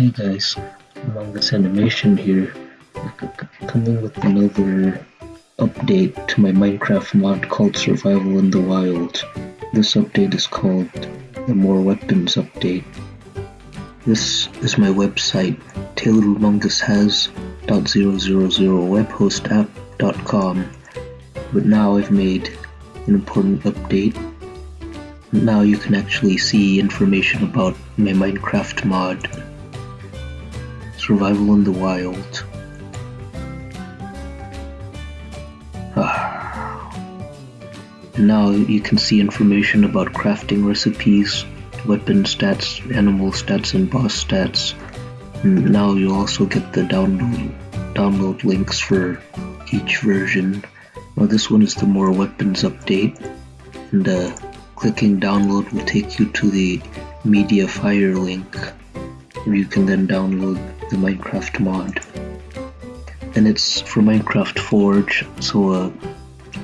Hey guys, Among Us Animation here, coming with another update to my Minecraft mod called Survival in the Wild. This update is called the More Weapons Update. This is my website, tayloramongushas.000webhostapp.com, but now I've made an important update. Now you can actually see information about my Minecraft mod Survival in the Wild. now you can see information about crafting recipes, weapon stats, animal stats, and boss stats. And now you also get the download download links for each version. Now this one is the more weapons update, and uh, clicking download will take you to the Mediafire link, where you can then download the Minecraft mod. And it's for Minecraft Forge, so uh,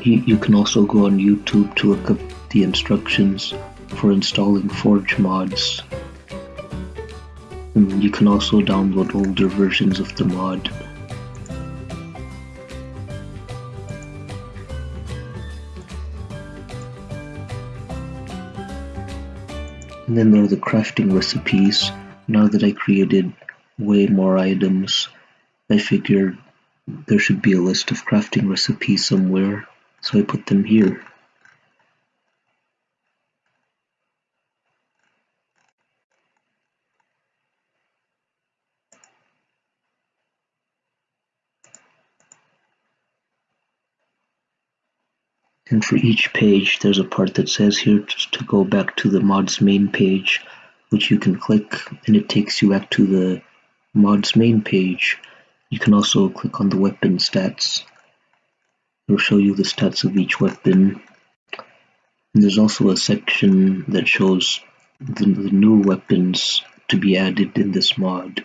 you, you can also go on YouTube to look up the instructions for installing Forge mods. And you can also download older versions of the mod. And then there are the crafting recipes. Now that I created way more items. I figured there should be a list of crafting recipes somewhere, so I put them here. And for each page, there's a part that says here to go back to the mod's main page, which you can click and it takes you back to the mod's main page, you can also click on the weapon stats. It will show you the stats of each weapon. And there's also a section that shows the, the new weapons to be added in this mod.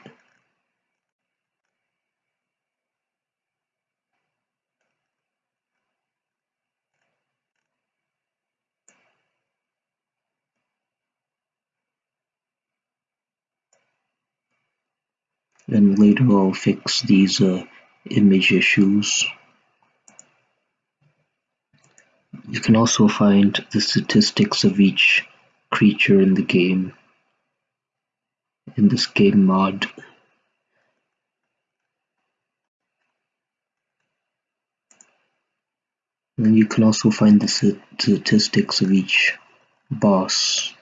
And later I'll fix these uh, image issues. You can also find the statistics of each creature in the game in this game mod. And you can also find the statistics of each boss.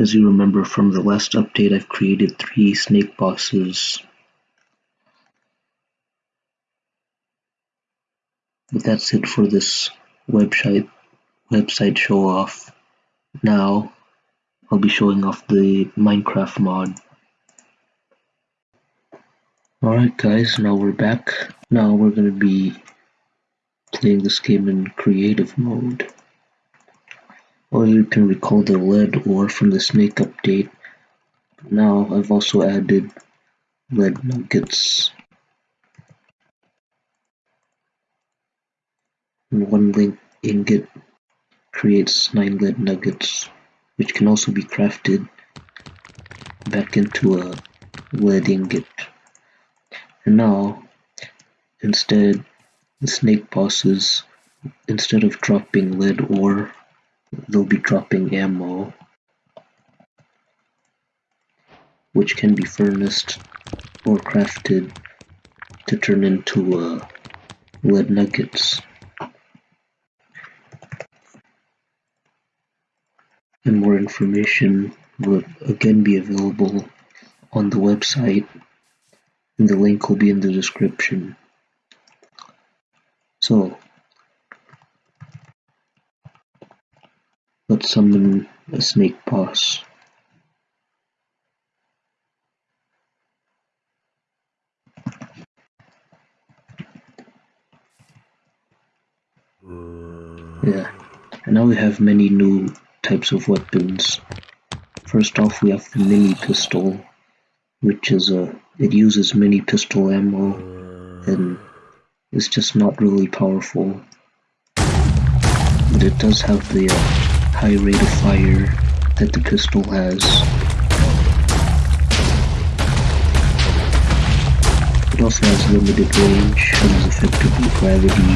As you remember from the last update I've created three snake bosses. But that's it for this website website show off. Now I'll be showing off the Minecraft mod. Alright guys, now we're back. Now we're gonna be playing this game in creative mode. Or you can recall the lead ore from the snake update. Now I've also added lead nuggets. One link ingot creates 9 lead nuggets, which can also be crafted back into a lead ingot. And now, instead, the snake bosses, instead of dropping lead ore they'll be dropping ammo which can be furnaced or crafted to turn into uh, lead nuggets. And more information will again be available on the website and the link will be in the description. So Let's summon a snake boss. Yeah, and now we have many new types of weapons. First off, we have the mini pistol, which is a it uses mini pistol ammo and it's just not really powerful. But it does have the uh, high rate of fire that the pistol has. It also has limited range and is effectively gravity.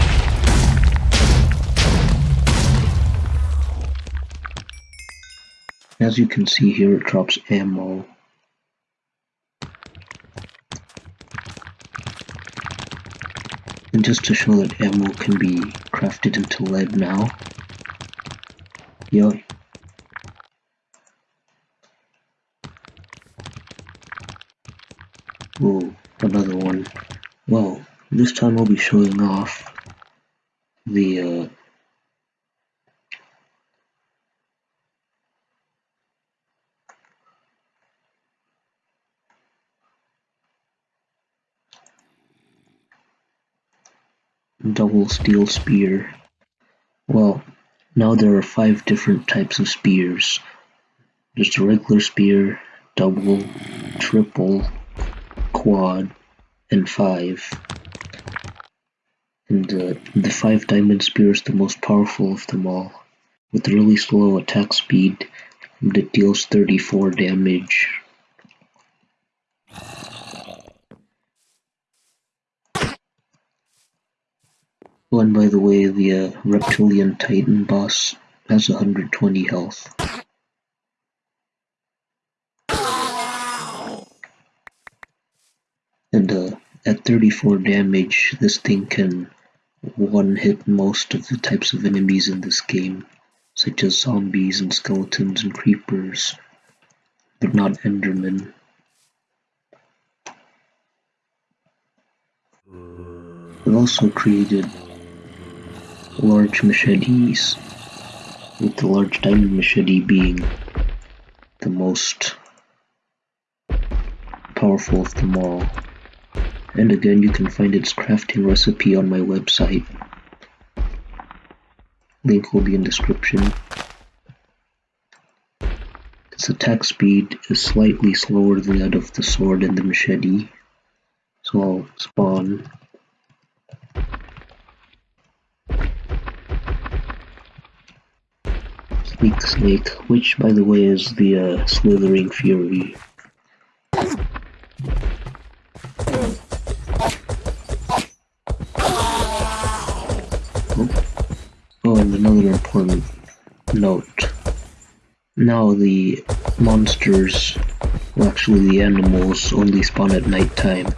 As you can see here, it drops ammo. And just to show that ammo can be crafted into lead now, Oh, another one. Well, this time I'll be showing off the uh, double steel spear. Well, now there are five different types of spears. There's the regular spear, double, triple, quad, and five. And uh, the five diamond spear is the most powerful of them all, with really slow attack speed that deals 34 damage. Oh, and by the way, the uh, Reptilian Titan boss has 120 health. And uh, at 34 damage, this thing can one-hit most of the types of enemies in this game, such as zombies and skeletons and creepers, but not endermen. It also created large machetes, with the large diamond machete being the most powerful of them all. And again, you can find its crafting recipe on my website. Link will be in description. Its attack speed is slightly slower than that of the sword and the machete. So I'll spawn. Sneak Snake, which by the way is the uh, Slithering Fury. Oh, and another important note. Now the monsters, well actually the animals, only spawn at night time.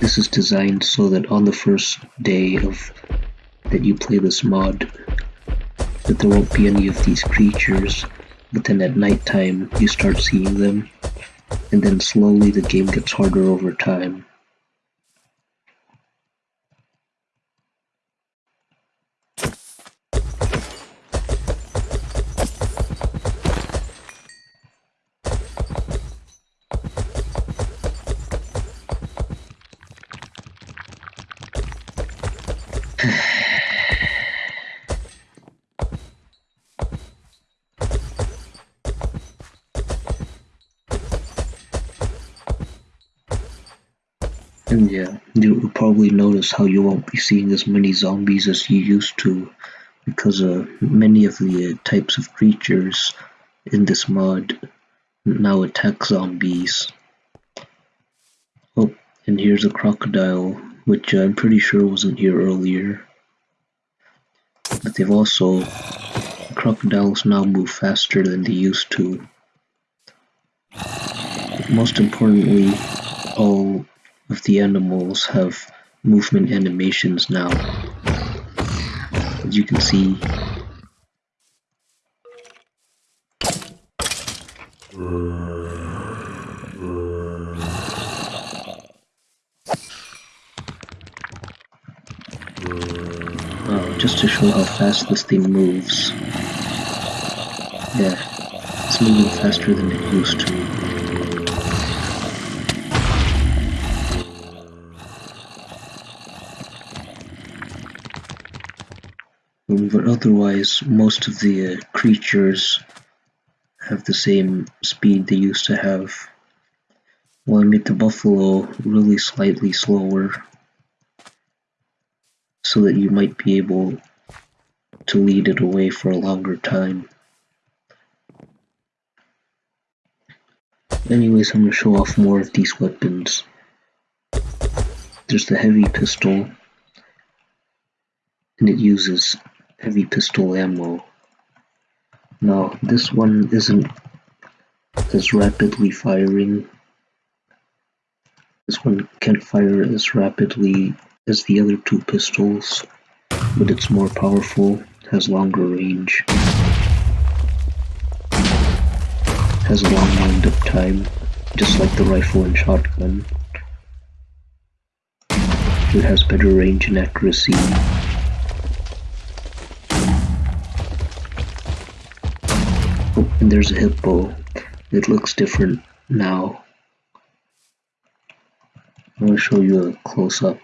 This is designed so that on the first day of that you play this mod, that there won't be any of these creatures, but then at night time you start seeing them, and then slowly the game gets harder over time. And yeah, you'll probably notice how you won't be seeing as many zombies as you used to, because uh, many of the uh, types of creatures in this mod now attack zombies. Oh, and here's a crocodile, which I'm pretty sure wasn't here earlier. But they've also... Crocodiles now move faster than they used to. But most importantly, all of the animals have movement animations now. As you can see, just to show how fast this thing moves. Yeah, it's moving faster than it used to. But otherwise most of the uh, creatures have the same speed they used to have. Well, I made the buffalo really slightly slower so that you might be able to lead it away for a longer time. Anyways, I'm going to show off more of these weapons. there's the heavy pistol, and it uses heavy pistol ammo. Now, this one isn't as rapidly firing. This one can't fire as rapidly as the other two pistols, but it's more powerful, has longer range, has a long wind-up time, just like the rifle and shotgun. It has better range and accuracy. And there's a hippo. It looks different now. I'm going to show you a close-up.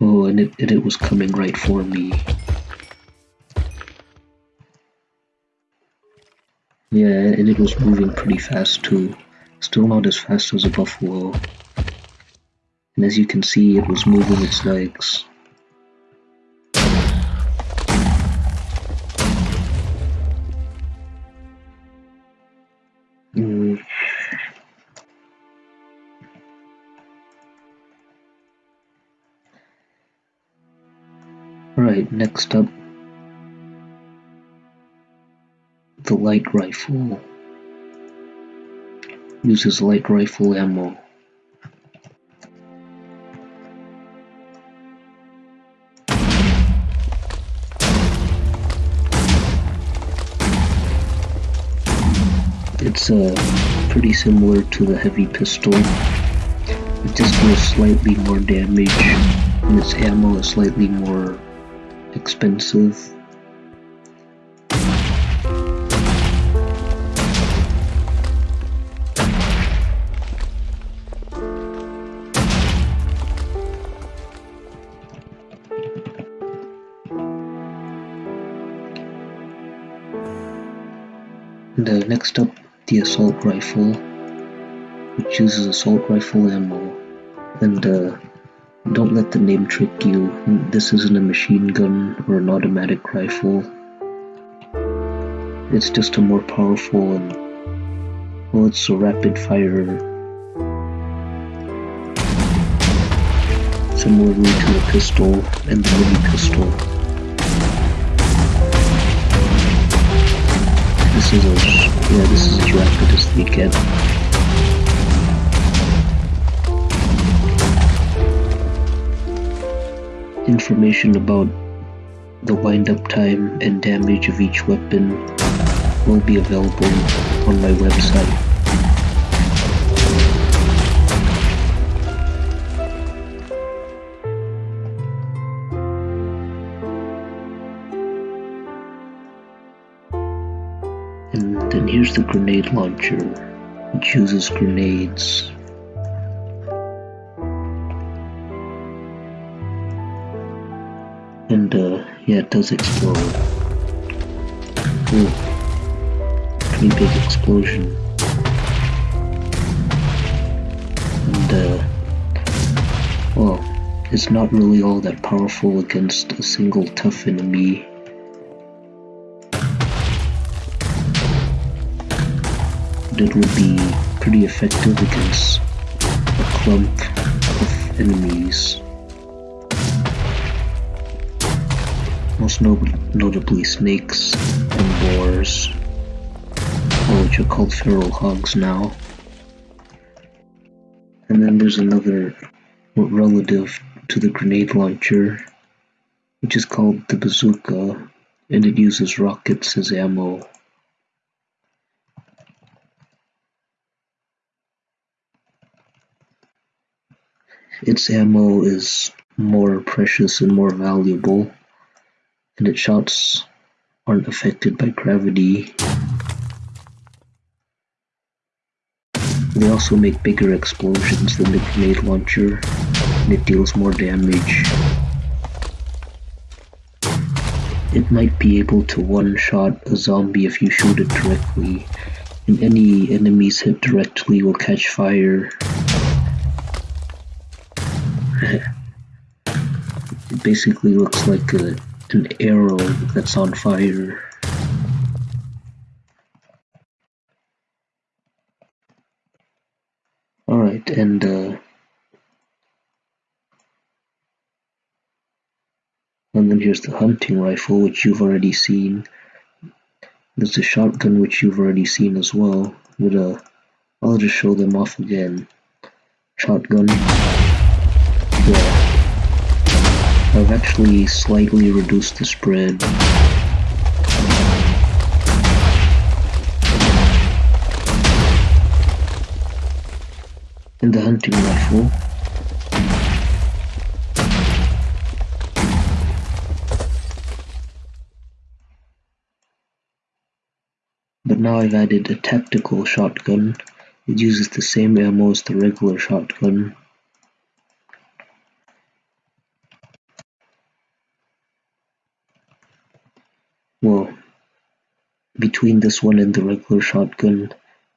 Oh, and it, and it was coming right for me. Yeah, and it was moving pretty fast too. Still not as fast as a buffalo. And as you can see, it was moving its legs. Next up, the light rifle. Uses light rifle ammo. It's uh, pretty similar to the heavy pistol. It just does slightly more damage, and its ammo is slightly more expensive. And uh, next up, the assault rifle, which uses assault rifle ammo. And uh, don't let the name trick you. This isn't a machine gun or an automatic rifle. It's just a more powerful and well, it's a rapid fire. Similarly to the pistol and the mini pistol. This is as yeah, this is as rapid as they get. Information about the wind-up time and damage of each weapon will be available on my website. And then here's the grenade launcher, which uses grenades And uh, yeah, it does explode. Ooh. Pretty big explosion. And uh, well, it's not really all that powerful against a single tough enemy. But it would be pretty effective against a clump of enemies. Most notably snakes and boars, which are called feral hogs now. And then there's another relative to the grenade launcher, which is called the bazooka, and it uses rockets as ammo. Its ammo is more precious and more valuable and its shots aren't affected by gravity. They also make bigger explosions than the grenade launcher, and it deals more damage. It might be able to one-shot a zombie if you shoot it directly, and any enemies hit directly will catch fire. it basically looks like a an arrow that's on fire. Alright, and uh, and then here's the hunting rifle, which you've already seen. There's a shotgun, which you've already seen as well. With uh, I'll just show them off again. Shotgun. Yeah. I've actually slightly reduced the spread. In the hunting rifle, but now I've added a tactical shotgun. It uses the same ammo as the regular shotgun. Well, between this one and the regular shotgun,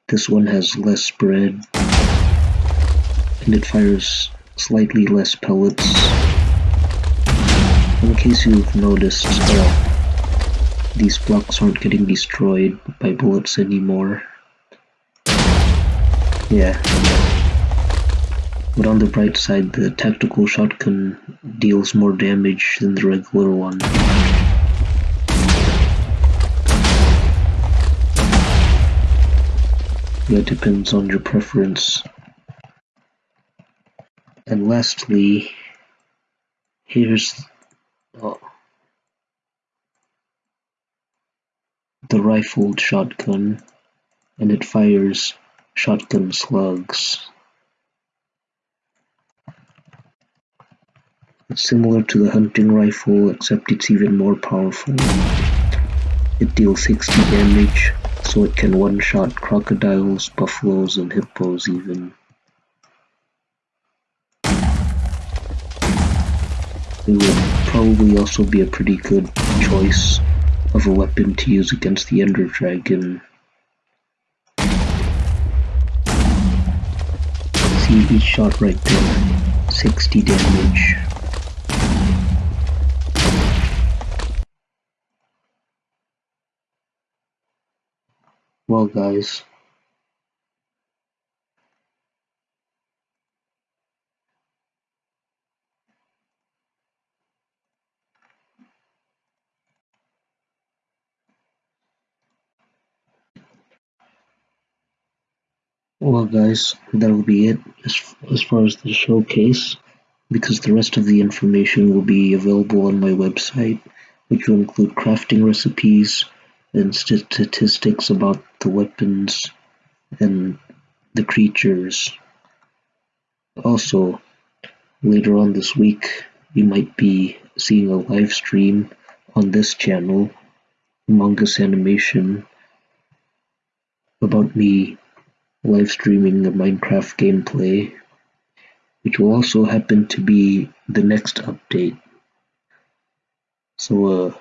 this one has less spread and it fires slightly less pellets. In case you've noticed, uh, these blocks aren't getting destroyed by bullets anymore. Yeah. But on the bright side, the tactical shotgun deals more damage than the regular one. That depends on your preference. And lastly, here's the rifled shotgun, and it fires shotgun slugs. It's similar to the hunting rifle, except it's even more powerful. It deals 60 damage, so it can one-shot crocodiles, buffaloes, and hippos even. It would probably also be a pretty good choice of a weapon to use against the Ender Dragon. See each shot right there, 60 damage. Well guys, Well guys, that'll be it as, as far as the showcase, because the rest of the information will be available on my website, which will include crafting recipes and statistics about the weapons and the creatures. Also, later on this week, you might be seeing a live stream on this channel, Among Us Animation, about me live streaming the Minecraft gameplay, which will also happen to be the next update. So uh,